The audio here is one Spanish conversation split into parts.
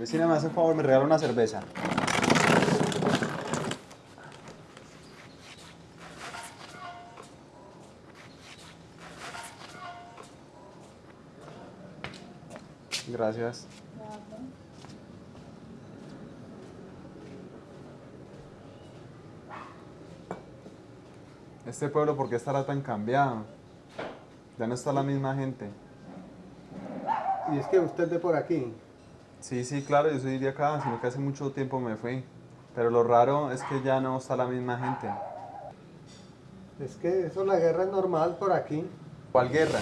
Vecina, me hace un favor, me regala una cerveza. Gracias. Este pueblo, ¿por qué estará tan cambiado? Ya no está la misma gente. Y es que usted de por aquí. Sí, sí, claro, yo soy de acá, sino que hace mucho tiempo me fui. Pero lo raro es que ya no está la misma gente. Es que eso la guerra es normal por aquí. ¿Cuál guerra?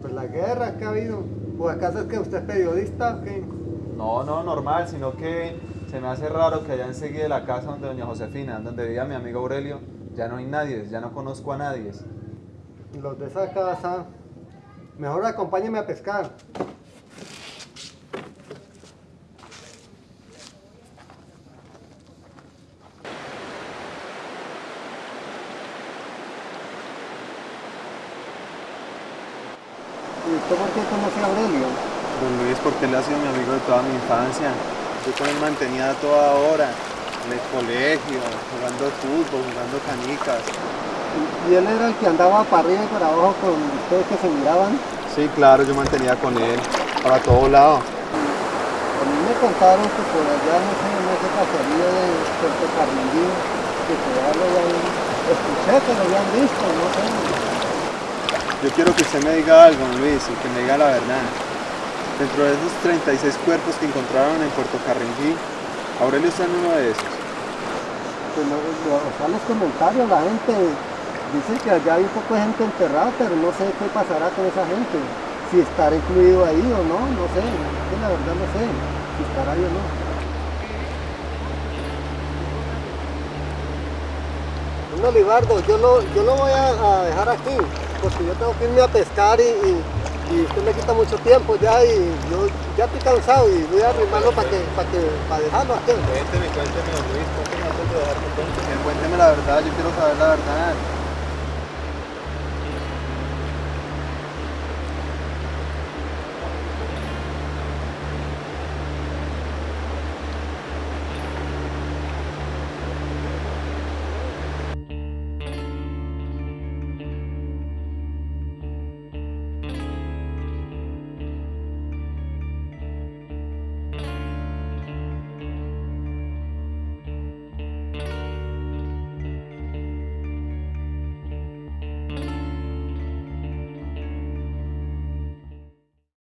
Pues la guerra que ha habido. ¿O acaso es que usted es periodista o qué? No, no, normal, sino que se me hace raro que allá enseguida de la casa donde doña Josefina, donde vivía mi amigo Aurelio, ya no hay nadie, ya no conozco a nadie. Los de esa casa. Mejor acompáñeme a pescar. Usted por qué conoce a Aurelio? Don Luis, porque él ha sido mi amigo de toda mi infancia. Yo con él mantenía a toda hora, en el colegio, jugando fútbol, jugando canicas. ¿Y- ¿Y él era el que andaba para arriba y para abajo con ustedes que se miraban? Sí, claro, yo mantenía con él, para todo lado. A mí me contaron que por allá, no sé, en ese caserío de Puerto Carlindín, que por allá lo habían, escuché que lo habían visto, no sé. Yo quiero que usted me diga algo, Luis, y que me diga la verdad. Dentro de esos 36 cuerpos que encontraron en Puerto Carringí, Aurelio está en uno de esos. Pues lo- o sea, los comentarios, la gente dice que allá hay un poco de gente enterrada, pero no sé qué pasará con esa gente. Si estará incluido ahí o no, no sé. la verdad no sé si estará ahí o no. Don Olivardo, yo lo, yo lo voy a, a dejar aquí, porque yo tengo que irme a pescar y, y, y usted me quita mucho tiempo ya y yo ya estoy cansado y voy a arrimarlo para que, para que, para dejarlo aquí. Cuénteme, cuénteme, Luis, cuénteme. Cuénteme la verdad, yo quiero saber la verdad.